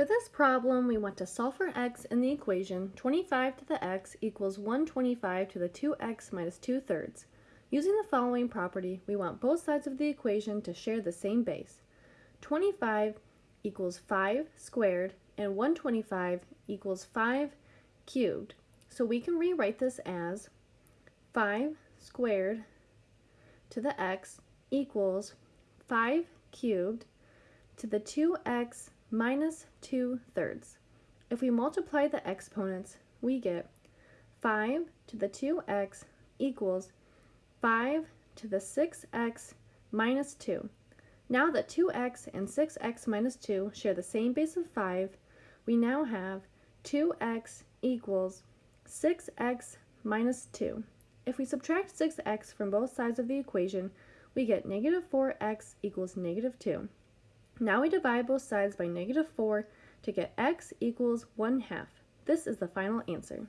For this problem, we want to solve for x in the equation 25 to the x equals 125 to the 2x minus 2 thirds. Using the following property, we want both sides of the equation to share the same base. 25 equals 5 squared and 125 equals 5 cubed. So we can rewrite this as 5 squared to the x equals 5 cubed to the 2x minus 2 thirds. If we multiply the exponents, we get 5 to the 2x equals 5 to the 6x minus 2. Now that 2x and 6x minus 2 share the same base of 5, we now have 2x equals 6x minus 2. If we subtract 6x from both sides of the equation, we get negative 4x equals negative 2. Now we divide both sides by negative 4 to get x equals 1 half. This is the final answer.